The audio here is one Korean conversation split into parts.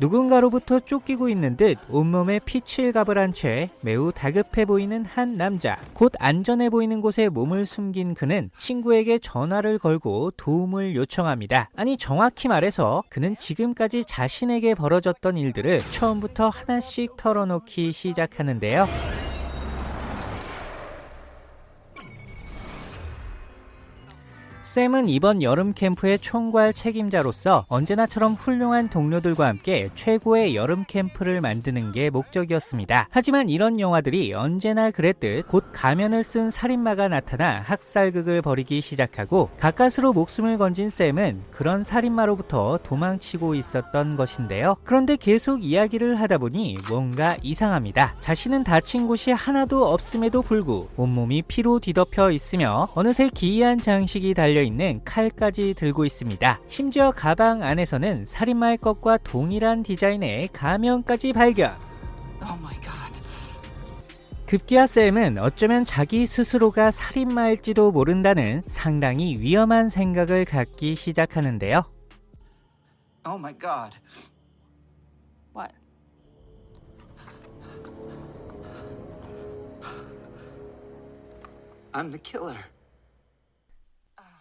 누군가로부터 쫓기고 있는 듯 온몸에 피칠갑을 한 채 매우 다급해 보이는 한 남자. 곧 안전해 보이는 곳에 몸을 숨긴 그는 친구에게 전화를 걸고 도움을 요청합니다. 아니 정확히 말해서 그는 지금까지 자신에게 벌어졌던 일들을 처음부터 하나씩 털어놓기 시작하는데요. 샘은 이번 여름 캠프의 총괄 책임자로서 언제나처럼 훌륭한 동료들과 함께 최고의 여름 캠프를 만드는 게 목적이었습니다. 하지만 이런 영화들이 언제나 그랬듯 곧 가면을 쓴 살인마가 나타나 학살극을 벌이기 시작하고 가까스로 목숨을 건진 샘은 그런 살인마로부터 도망치고 있었던 것인데요. 그런데 계속 이야기를 하다 보니 뭔가 이상합니다. 자신은 다친 곳이 하나도 없음에도 불구 온몸이 피로 뒤덮여 있으며 어느새 기이한 장식이 달려 있는 칼까지 들고 있습니다. 심지어 가방 안에서는 살인마의 것과 동일한 디자인의 가면까지 발견. 급기야 샘은 어쩌면 자기 스스로가 살인마일지도 모른다는 상당히 위험한 생각을 갖기 시작하는데요. Oh my god. What? I'm the killer.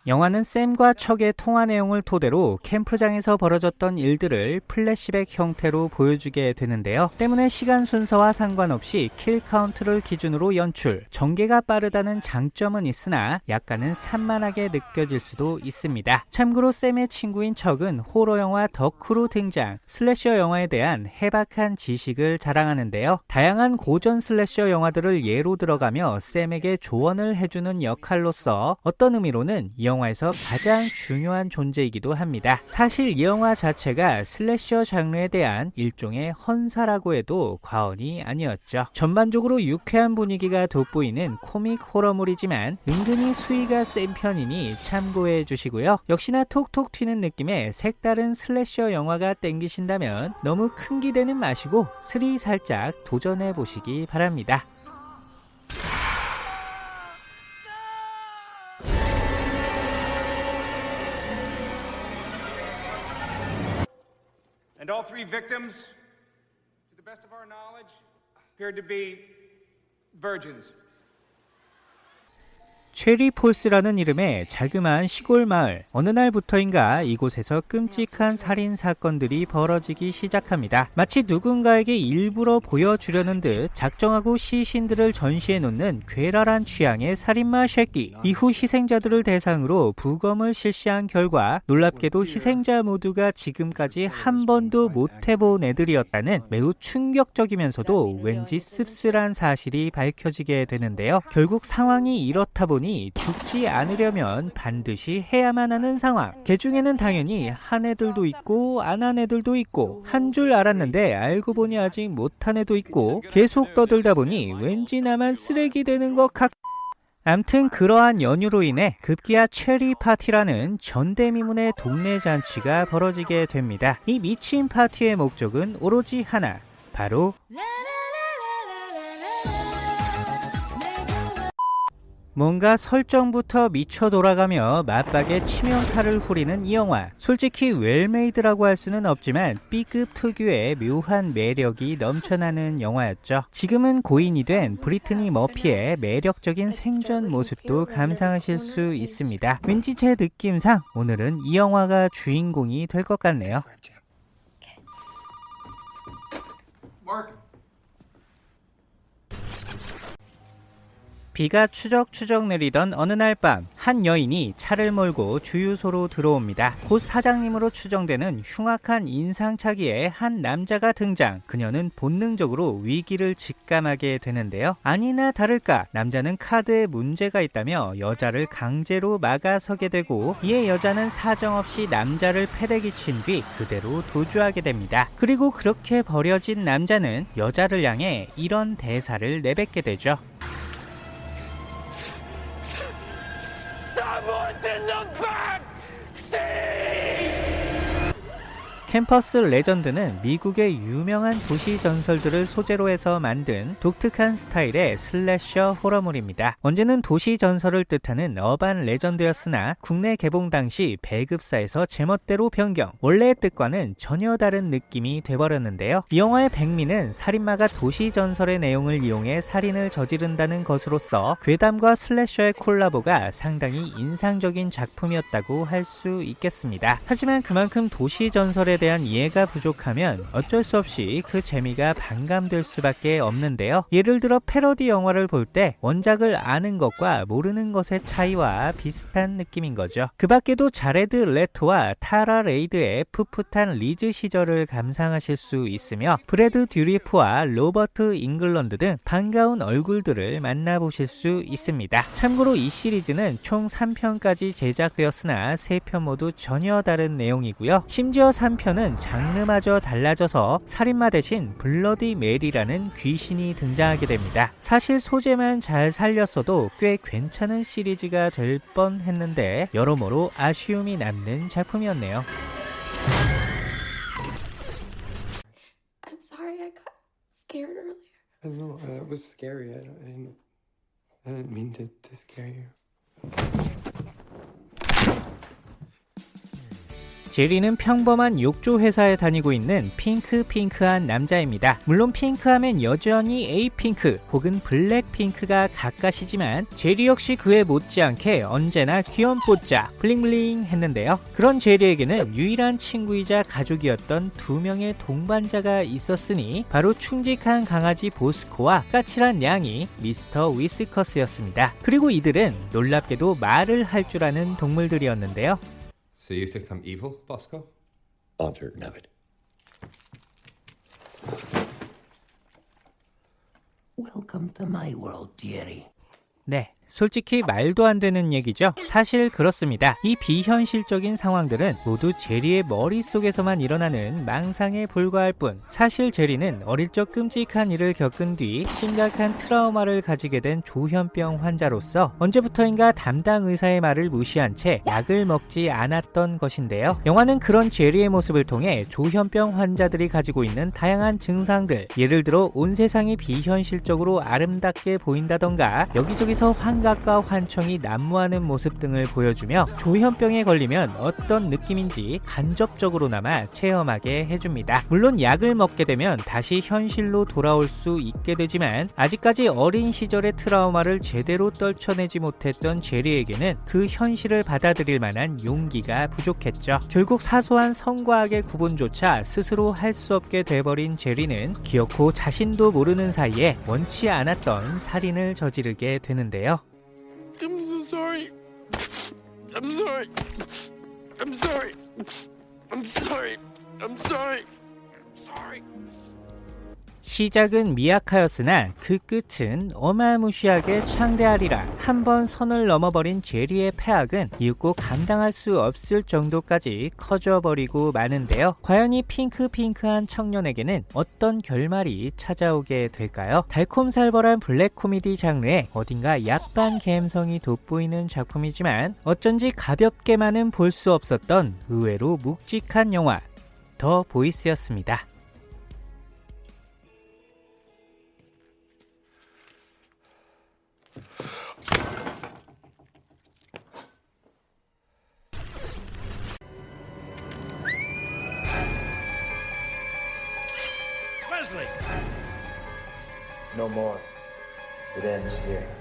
영화는 샘과 척의 통화 내용을 토대로 캠프장에서 벌어졌던 일들을 플래시백 형태로 보여주게 되는데요. 때문에 시간 순서와 상관없이 kill count를 기준으로 연출, 전개가 빠르다는 장점은 있으나 약간은 산만하게 느껴질 수도 있습니다. 참고로 샘의 친구인 척은 호러 영화 덕후로 등장, slasher 영화에 대한 해박한 지식을 자랑하는데요. 다양한 고전 slasher 영화들을 예로 들어가며 샘에게 조언을 해주는 역할로서 어떤 의미로는 이 영화 에서 가장 중요한 존재이기도 합니다. 사실 이 영화 자체가 슬래셔 장르에 대한 일종의 헌사라고 해도 과언이 아니었죠. 전반적으로 유쾌한 분위기가 돋보이는 코믹 호러물이지만 은근히 수위가 센 편이니 참고해 주시고요. 역시나 톡톡 튀는 느낌의 색다른 슬래셔 영화가 땡기신다면 너무 큰 기대는 마시고 스리 살짝 도전해 보시기 바랍니다. And all three victims, to the best of our knowledge, appeared to be virgins. 체리폴스라는 이름의 자그마한 시골 마을. 어느 날부터인가 이곳에서 끔찍한 살인 사건들이 벌어지기 시작합니다. 마치 누군가에게 일부러 보여주려는 듯 작정하고 시신들을 전시해 놓는 괴랄한 취향의 살인마 쉐끼. 이후 희생자들을 대상으로 부검을 실시한 결과 놀랍게도 희생자 모두가 지금까지 한 번도 못 해본 애들이었다는 매우 충격적이면서도 왠지 씁쓸한 사실이 밝혀지게 되는데요. 결국 상황이 이렇다 보니 죽지 않으려면 반드시 해야만 하는 상황. 개 중에는 당연히 한 애들도 있고 안 한 애들도 있고 한 줄 알았는데 알고 보니 아직 못한 애도 있고 계속 떠들다 보니 왠지 나만 쓰레기 되는 것 같. 암튼 그러한 연유로 인해 급기야 체리 파티라는 전대미문의 동네 잔치가 벌어지게 됩니다. 이 미친 파티의 목적은 오로지 하나, 바로 뭔가 설정부터 미쳐 돌아가며 맞박에 치명타를 후리는 이 영화. 솔직히 웰메이드라고 할 수는 없지만 B급 특유의 묘한 매력이 넘쳐나는 영화였죠. 지금은 고인이 된 브리트니 머피의 매력적인 생전 모습도 감상하실 수 있습니다. 왠지 제 느낌상 오늘은 이 영화가 주인공이 될 것 같네요 비가 추적추적 내리던 어느 날 밤 한 여인이 차를 몰고 주유소로 들어옵니다. 곧 사장님으로 추정되는 흉악한 인상착의의 한 남자가 등장. 그녀는 본능적으로 위기를 직감하게 되는데요. 아니나 다를까 남자는 카드에 문제가 있다며 여자를 강제로 막아서게 되고 이에 여자는 사정없이 남자를 패대기 친 뒤 그대로 도주하게 됩니다. 그리고 그렇게 버려진 남자는 여자를 향해 이런 대사를 내뱉게 되죠. Someone's in the back seat! Campus Legend는 미국의 유명한 도시 전설들을 소재로 해서 만든 독특한 스타일의 slasher 호러물입니다. 원제는 도시 전설을 뜻하는 Urban Legend였으나 국내 개봉 당시 배급사에서 제멋대로 변경, 원래의 뜻과는 전혀 다른 느낌이 돼버렸는데요. 이 영화의 백미는 살인마가 도시 전설의 내용을 이용해 살인을 저지른다는 것으로서 괴담과 slasher의 콜라보가 상당히 인상적인 작품이었다고 할 수 있겠습니다. 하지만 그만큼 도시 전설에 대한 이해가 부족하면 어쩔 수 없이 그 재미가 반감될 수밖에 없는데요. 예를 들어 패러디 영화를 볼 때 원작을 아는 것과 모르는 것의 차이와 비슷한 느낌인 거죠. 그 밖에도 자레드 레토와 타라 레이드의 풋풋한 리즈 시절을 감상하실 수 있으며 브래드 듀리프와 로버트 잉글런드 등 반가운 얼굴들을 만나보실 수 있습니다. 참고로 이 시리즈는 총 3편까지 제작되었으나 3편 모두 전혀 다른 내용이고요. 심지어 3편 은 장르마저 달라져서 살인마 대신 블러디 메리라는 귀신이 등장하게 됩니다. 사실 소재만 잘 살렸어도 꽤 괜찮은 시리즈가 될 뻔 했는데 여러모로 아쉬움이 남는 작품이었네요. I'm sorry I got scared earlier. I know uh, it was scary. I didn't. I didn't mean to, to scare you. 제리는 평범한 욕조 회사에 다니고 있는 핑크핑크한 남자입니다. 물론 핑크하면 여전히 에이핑크 혹은 블랙핑크가 가까시지만 제리 역시 그에 못지않게 언제나 귀염뽀짜 블링블링 했는데요. 그런 제리에게는 유일한 친구이자 가족이었던 두 명의 동반자가 있었으니 바로 충직한 강아지 보스코와 까칠한 양이 미스터 위스커스였습니다. 그리고 이들은 놀랍게도 말을 할 줄 아는 동물들이었는데요. So you think I'm evil, Bosco? I'm certain of it. Welcome to my world, dearie. 네. 솔직히 말도 안 되는 얘기죠. 사실 그렇습니다. 이 비현실적인 상황들은 모두 제리의 머릿속에서만 일어나는 망상에 불과할 뿐. 사실 제리는 어릴 적 끔찍한 일을 겪은 뒤 심각한 트라우마를 가지게 된 조현병 환자로서 언제부터인가 담당 의사의 말을 무시한 채 약을 먹지 않았던 것인데요. 영화는 그런 제리의 모습을 통해 조현병 환자들이 가지고 있는 다양한 증상들, 예를 들어 온 세상이 비현실적으로 아름답게 보인다던가 여기저기서 환각과 환청이 난무하는 모습 등을 보여주며 조현병에 걸리면 어떤 느낌인지 간접적으로나마 체험하게 해줍니다. 물론 약을 먹게 되면 다시 현실로 돌아올 수 있게 되지만 아직까지 어린 시절의 트라우마를 제대로 떨쳐내지 못했던 제리에게는 그 현실을 받아들일 만한 용기가 부족했죠. 결국 사소한 성과 악의 구분조차 스스로 할 수 없게 돼버린 제리는 기어코 자신도 모르는 사이에 원치 않았던 살인을 저지르게 되는데요. I'm so sorry. I'm sorry. I'm sorry. I'm sorry. I'm sorry. I'm sorry. 시작은 미약하였으나 그 끝은 어마무시하게 창대하리라. 한 번 선을 넘어버린 제리의 폐악은 이윽고 감당할 수 없을 정도까지 커져버리고 마는데요. 과연 이 핑크핑크한 청년에게는 어떤 결말이 찾아오게 될까요? 달콤살벌한 블랙 코미디 장르에 어딘가 약반 감성이 돋보이는 작품이지만 어쩐지 가볍게만은 볼 수 없었던 의외로 묵직한 영화 더 보이스였습니다. No more. It ends here.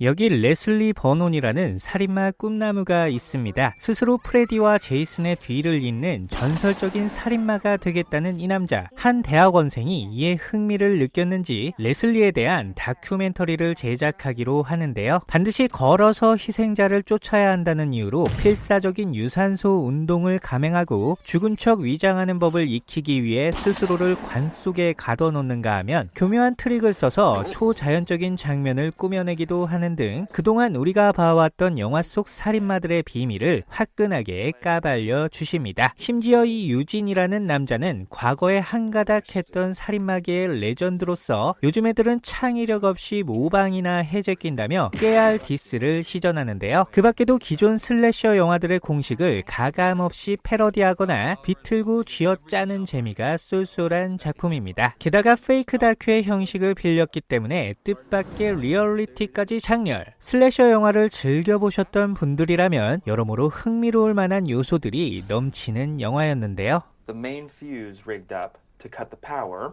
여기 레슬리 버논이라는 살인마 꿈나무가 있습니다. 스스로 프레디와 제이슨의 뒤를 잇는 전설적인 살인마가 되겠다는 이 남자. 한 대학원생이 이에 흥미를 느꼈는지 레슬리에 대한 다큐멘터리를 제작하기로 하는데요. 반드시 걸어서 희생자를 쫓아야 한다는 이유로 필사적인 유산소 운동을 감행하고 죽은 척 위장하는 법을 익히기 위해 스스로를 관 속에 가둬놓는가 하면 교묘한 트릭을 써서 초자연적인 장면을 꾸며내기도 하는 하는 등 그동안 우리가 봐왔던 영화 속 살인마들의 비밀을 화끈하게 까발려 주십니다. 심지어 이 유진이라는 남자는 과거에 한가닥 했던 살인마계의 legend로서 요즘 애들은 창의력 없이 모방이나 해 제낀다며 깨알 diss를 시전하는데요. 그 밖에도 기존 slasher 영화들의 공식을 가감없이 패러디하거나 비틀고 쥐어짜는 재미가 쏠쏠한 작품입니다. 게다가 fake 다큐의 형식을 빌렸기 때문에 뜻밖의 리얼리티까지 장 렬. 슬래셔 영화를 즐겨보셨던 분들이라면 여러모로 흥미로울 만한 요소들이 넘치는 영화였는데요. The main fuse rigged up to cut the power.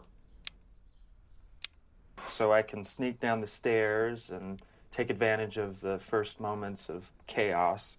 So I can sneak down the stairs and take advantage of the first moments of chaos.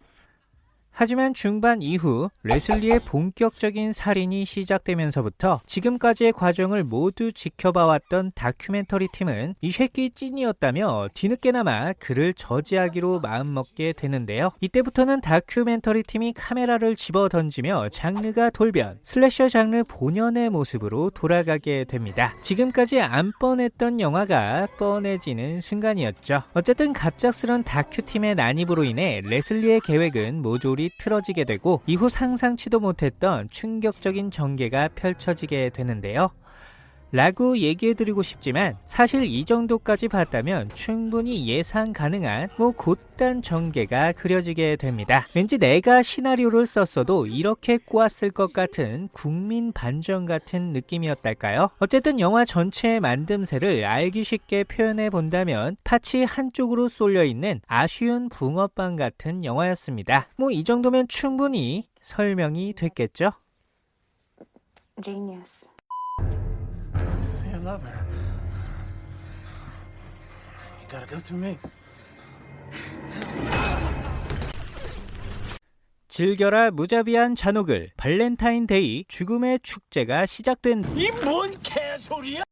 하지만 중반 이후 레슬리의 본격적인 살인이 시작되면서부터 지금까지의 과정을 모두 지켜봐왔던 다큐멘터리 팀은 이 새끼 찐이었다며 뒤늦게나마 그를 저지하기로 마음먹게 되는데요. 이때부터는 다큐멘터리 팀이 카메라를 집어 던지며 장르가 돌변, 슬래셔 장르 본연의 모습으로 돌아가게 됩니다. 지금까지 안 뻔했던 영화가 뻔해지는 순간이었죠. 어쨌든 갑작스런 다큐팀의 난입으로 인해 레슬리의 계획은 모조리 틀어지게 되고 이후 상상치도 못했던 충격적인 전개가 펼쳐지게 되는데요. 라고 얘기해드리고 싶지만 사실 이 정도까지 봤다면 충분히 예상 가능한 뭐 곧단 전개가 그려지게 됩니다. 왠지 내가 시나리오를 썼어도 이렇게 꼬았을 것 같은 국민 반전 같은 느낌이었달까요? 어쨌든 영화 전체의 만듦새를 알기 쉽게 표현해 본다면 파치 한쪽으로 쏠려 있는 아쉬운 붕어빵 같은 영화였습니다. 뭐 이 정도면 충분히 설명이 됐겠죠? Genius. I love her. You gotta go through me. 즐겨라 무자비한 잔혹을 발렌타인데이 죽음의 축제가 시작된 이 뭔 개소리야?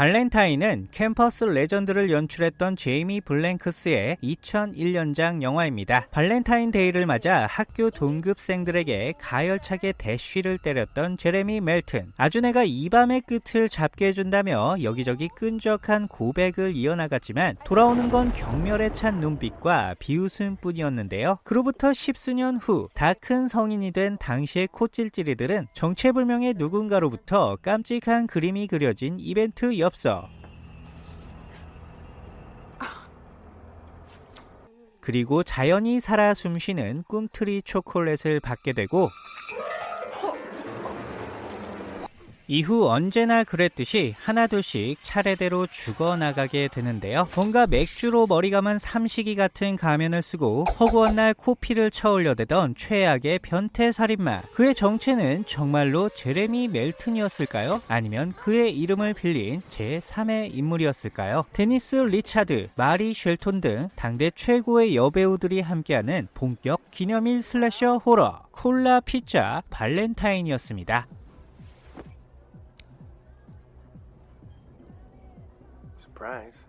발렌타인은 캠퍼스 레전드를 연출했던 제이미 블랭크스의 2001년작 영화입니다. 발렌타인 데이를 맞아 학교 동급생들에게 가열차게 대쉬를 때렸던 제레미 멜튼. 아주 내가 이 밤의 끝을 잡게 해준다며 여기저기 끈적한 고백을 이어나갔지만 돌아오는 건 경멸에 찬 눈빛과 비웃음뿐이었는데요. 그로부터 십수년 후 다 큰 성인이 된 당시의 코찔찔이들은 정체불명의 누군가로부터 깜찍한 그림이 그려진 이벤트 엽서 그리고 자연이 살아 숨쉬는 꿈틀이 초콜릿을 받게 되고 이후 언제나 그랬듯이 하나둘씩 차례대로 죽어나가게 되는데요. 뭔가 맥주로 머리 감은 삼식이 같은 가면을 쓰고 허구한 날 코피를 쳐올려대던 최악의 변태살인마. 그의 정체는 정말로 제레미 멜튼이었을까요? 아니면 그의 이름을 빌린 제3의 인물이었을까요? 데니스 리차드, 마리 쉘톤 등 당대 최고의 여배우들이 함께하는 본격 기념일 slasher 호러 콜라 피자 발렌타인이었습니다. Surprise.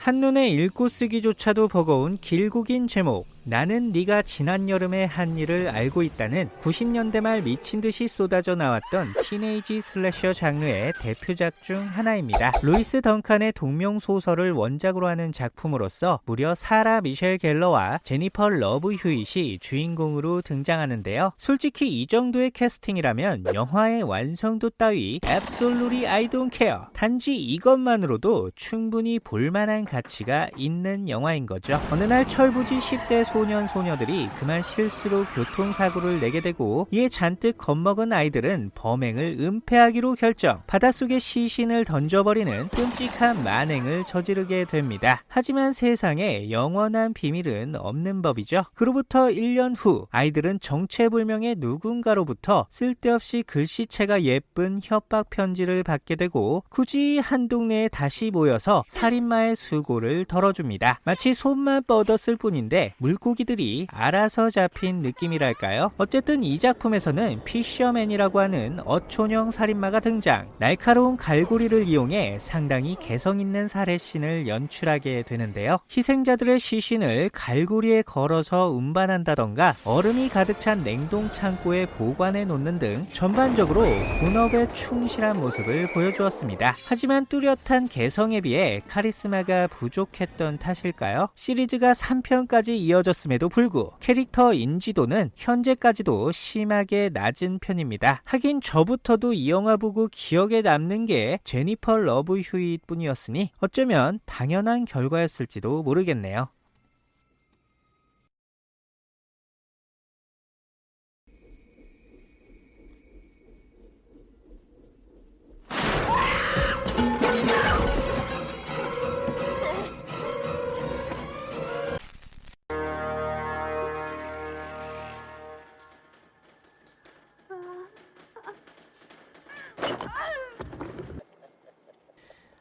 한눈에 읽고 쓰기조차도 버거운 길고 긴 제목 나는 네가 지난 여름에 한 일을 알고 있다는 90년대 말 미친 듯이 쏟아져 나왔던 teenage slasher 장르의 대표작 중 하나입니다. 루이스 던칸의 동명 소설을 원작으로 하는 작품으로서 무려 사라 미셸 갤러와 제니퍼 러브 휴잇이 주인공으로 등장하는데요. 솔직히 이 정도의 캐스팅이라면 영화의 완성도 따위 I don't care. 단지 이것만으로도 충분히 볼만한 가치가 있는 영화인 거죠. 어느 날 철부지 10대 소년 소녀들이 그만 실수로 교통사고를 내게 되고 이에 잔뜩 겁먹은 아이들은 범행을 은폐하기로 결정 바닷속에 시신을 던져버리는 끔찍한 만행을 저지르게 됩니다. 하지만 세상에 영원한 비밀은 없는 법이죠. 그로부터 1년 후 아이들은 정체불명의 누군가로부터 쓸데없이 글씨체가 예쁜 협박 편지를 받게 되고 굳이 한 동네에 다시 모여서 살인마의 수 수고를 덜어줍니다. 마치 손만 뻗었을 뿐인데 물고기들이 알아서 잡힌 느낌이랄까요? 어쨌든 이 작품에서는 피셔맨이라고 하는 어촌형 살인마가 등장. 날카로운 갈고리를 이용해 상당히 개성 있는 살해신을 연출하게 되는데요. 희생자들의 시신을 갈고리에 걸어서 운반한다던가 얼음이 가득 찬 냉동 창고에 보관해 놓는 등 전반적으로 본업에 충실한 모습을 보여주었습니다. 하지만 뚜렷한 개성에 비해 카리스마가 부족했던 탓일까요? 시리즈가 3편까지 이어졌음에도 불구 캐릭터 인지도는 현재까지도 심하게 낮은 편입니다. 하긴 저부터도 이 영화 보고 기억에 남는 게 제니퍼 러브 휴잇 뿐이었으니 어쩌면 당연한 결과였을지도 모르겠네요.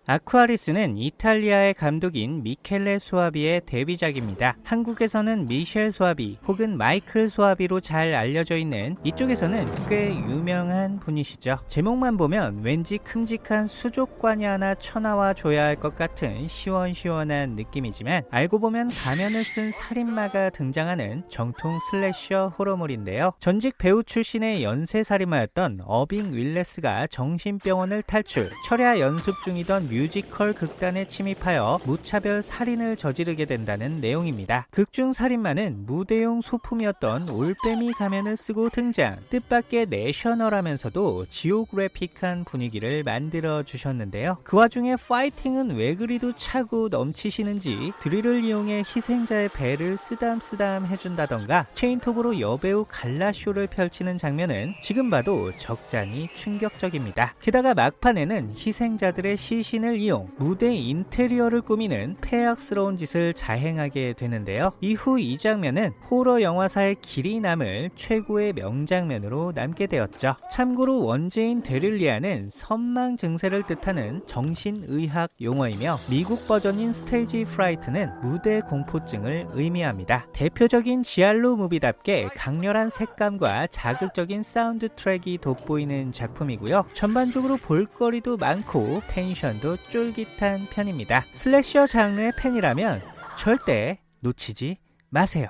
아쿠아리스는 이탈리아의 감독인 미켈레 소아비의 데뷔작입니다. 한국에서는 미셸 소아비 혹은 마이클 소아비로 잘 알려져 있는 이쪽에서는 꽤 유명한 분이시죠. 제목만 보면 왠지 큼직한 수족관이 하나 쳐나와 줘야 할 것 같은 시원시원한 느낌이지만 알고 보면 가면을 쓴 살인마가 등장하는 정통 slasher 호러물인데요. 전직 배우 출신의 연쇄살인마였던 어빙 윌레스가 정신병원을 탈출, 철야 연습 중이던 뮤지컬 극단에 침입하여 무차별 살인을 저지르게 된다는 내용입니다. 극중 살인마는 무대용 소품이었던 올빼미 가면을 쓰고 등장. 뜻밖의 national하면서도 geographic한 분위기를 만들어 주셨는데요. 그 와중에 파이팅은 왜 그리도 차고 넘치시는지 드릴을 이용해 희생자의 배를 쓰담쓰담 해준다던가 체인톱으로 여배우 갈라쇼를 펼치는 장면은 지금 봐도 적잖이 충격적입니다. 게다가 막판에는 희생자들의 시신을 이용 무대 인테리어를 꾸미는 패악스러운 짓을 자행하게 되는데요. 이후 이 장면은 호러 영화사에 길이 남을 최고의 명장면으로 남게 되었죠. 참고로 원제인 델리리아는 섬망 증세를 뜻하는 정신의학 용어이며 미국 버전인 스테이지 프라이트는 무대 공포증을 의미합니다. 대표적인 giallo movie답게 강렬한 색감과 자극적인 사운드 트랙이 돋보이는 작품이고요. 전반적으로 볼거리도 많고 tension도 쫄깃한 편입니다. slasher 장르의 팬이라면 절대 놓치지 마세요.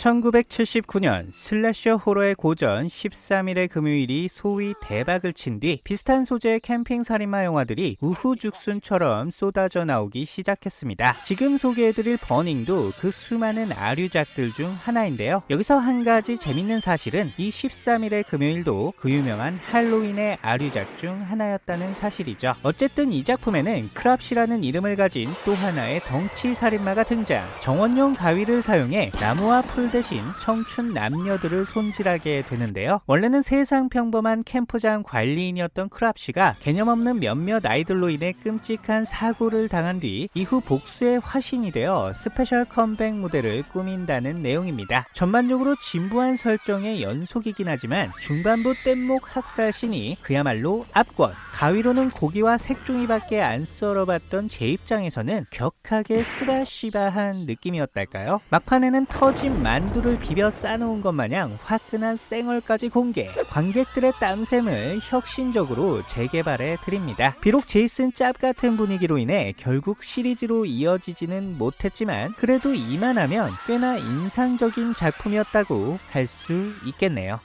(1979년) slasher horror의 고전 (13일의 금요일이) 소위 대박을 친 뒤 비슷한 소재의 캠핑 살인마 영화들이 우후죽순처럼 쏟아져 나오기 시작했습니다. 지금 소개해드릴 버닝도 그 수많은 아류작들 중 하나인데요. 여기서 한 가지 재밌는 사실은 이 (13일의 금요일도) 그 유명한 할로윈의 아류작 중 하나였다는 사실이죠. 어쨌든 이 작품에는 크랍시라는 이름을 가진 또 하나의 덩치 살인마가 등장. 정원용 가위를 사용해 나무와 풀 대신 청춘 남녀들을 손질하게 되는데요. 원래는 세상 평범한 캠프장 관리인이었던 크랍시가 개념 없는 몇몇 아이들로 인해 끔찍한 사고를 당한 뒤 이후 복수의 화신이 되어 special 컴백 무대를 꾸민다는 내용입니다. 전반적으로 진부한 설정의 연속이긴 하지만 중반부 뗏목 학살신이 그야말로 압권 가위로는 고기와 색종이밖에 안 썰어봤던 제 입장에서는 격하게 쓰바시바한 느낌이었달까요? 막판에는 터진 만두를 비벼 싸놓은 것 마냥 화끈한 쌩얼까지 공개. 관객들의 땀샘을 혁신적으로 재개발해 드립니다. 비록 제이슨 짭 같은 분위기로 인해 결국 시리즈로 이어지지는 못했지만 그래도 이만하면 꽤나 인상적인 작품이었다고 할 수 있겠네요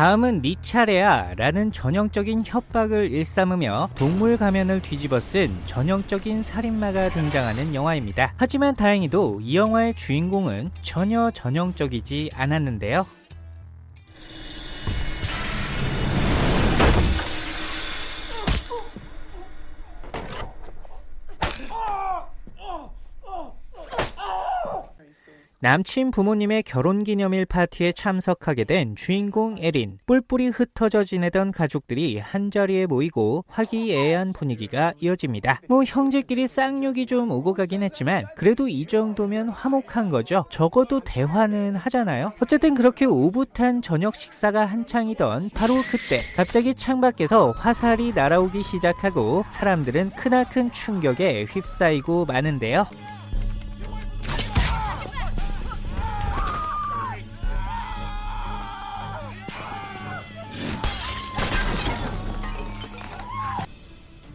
다음은 네 차례야 라는 전형적인 협박을 일삼으며 동물 가면을 뒤집어 쓴 전형적인 살인마가 등장하는 영화입니다. 하지만 다행히도 이 영화의 주인공은 전혀 전형적이지 않았는데요. 남친 부모님의 결혼기념일 파티에 참석하게 된 주인공 에린. 뿔뿔이 흩어져 지내던 가족들이 한자리에 모이고 화기애애한 분위기가 이어집니다. 뭐 형제끼리 쌍욕이 좀 오고 가긴 했지만 그래도 이 정도면 화목한 거죠. 적어도 대화는 하잖아요. 어쨌든 그렇게 오붓한 저녁 식사가 한창이던 바로 그때 갑자기 창밖에서 화살이 날아오기 시작하고 사람들은 크나큰 충격에 휩싸이고 마는데요.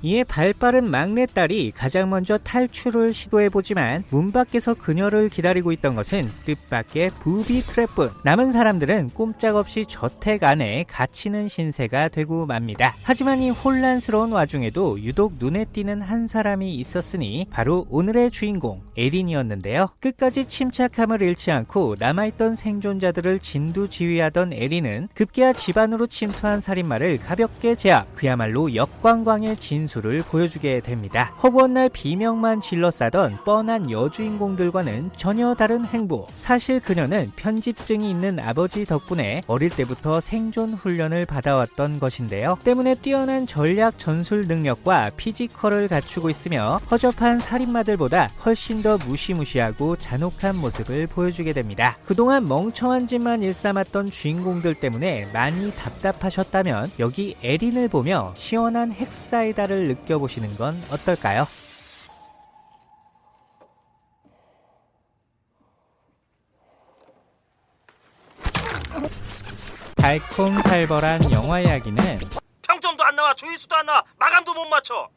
이에 발빠른 막내딸이 가장 먼저 탈출을 시도해보지만 문 밖에서 그녀를 기다리고 있던 것은 뜻밖의 부비 트랩뿐 남은 사람들은 꼼짝없이 저택 안에 갇히는 신세가 되고 맙니다. 하지만 이 혼란스러운 와중에도 유독 눈에 띄는 한 사람이 있었으니 바로 오늘의 주인공 에린이었는데요. 끝까지 침착함을 잃지 않고 남아있던 생존자들을 진두지휘하던 에린은 급기야 집안으로 침투한 살인마를 가볍게 제압 그야말로 역광광의 진수 를 보여주게 됩니다. 허구한 날 비명만 질러싸던 뻔한 여주인공들과는 전혀 다른 행보. 사실 그녀는 편집증이 있는 아버지 덕분에 어릴 때부터 생존 훈련을 받아왔던 것인데요. 때문에 뛰어난 전략 전술 능력과 physical을 갖추고 있으며 허접한 살인마들보다 훨씬 더 무시무시하고 잔혹한 모습을 보여주게 됩니다. 그동안 멍청한 짓만 일삼았던 주인공들 때문에 많이 답답하셨다면 여기 에린을 보며 시원한 핵사이다 를 느껴보시는 건 어떨까요? 달콤살벌한 영화 이야기는 평점도 안 나와 조회수도 안 나와 마감도 못 맞춰